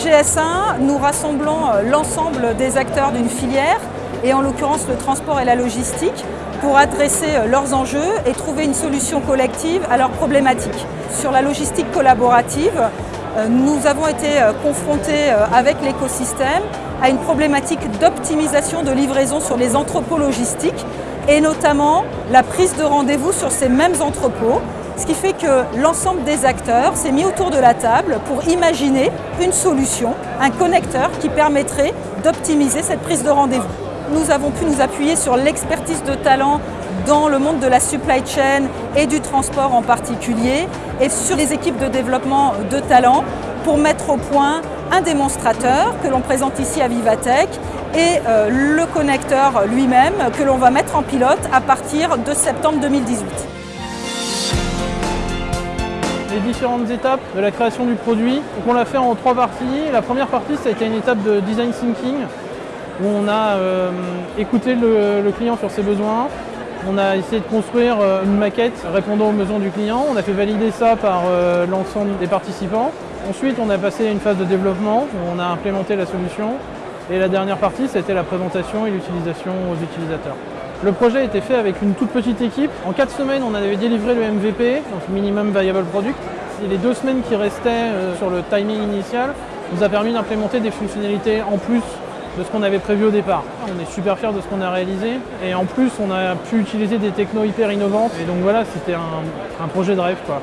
GS1, nous rassemblons l'ensemble des acteurs d'une filière et en l'occurrence le transport et la logistique pour adresser leurs enjeux et trouver une solution collective à leurs problématiques. Sur la logistique collaborative, nous avons été confrontés avec l'écosystème à une problématique d'optimisation de livraison sur les entrepôts logistiques et notamment la prise de rendez-vous sur ces mêmes entrepôts ce qui fait que l'ensemble des acteurs s'est mis autour de la table pour imaginer une solution, un connecteur qui permettrait d'optimiser cette prise de rendez-vous. Nous avons pu nous appuyer sur l'expertise de talent dans le monde de la supply chain et du transport en particulier et sur les équipes de développement de talent pour mettre au point un démonstrateur que l'on présente ici à Vivatech et euh, le connecteur lui-même que l'on va mettre en pilote à partir de septembre 2018 les différentes étapes de la création du produit. On l'a fait en trois parties. La première partie, ça a été une étape de design thinking, où on a euh, écouté le, client sur ses besoins. On a essayé de construire euh, une maquette répondant aux besoins du client. On a fait valider ça par euh, l'ensemble des participants. Ensuite, on a passé à une phase de développement où on a implémenté la solution. Et la dernière partie, c'était la présentation et l'utilisation aux utilisateurs. Le projet a été fait avec une toute petite équipe. En quatre semaines, on avait délivré le MVP, donc Minimum Viable Product. Et les deux semaines qui restaient euh, sur le timing initial nous a permis d'implémenter des fonctionnalités en plus de ce qu'on avait prévu au départ. On est super fiers de ce qu'on a réalisé et en plus on a pu utiliser des technos hyper innovantes et donc voilà c'était un, projet de rêve quoi.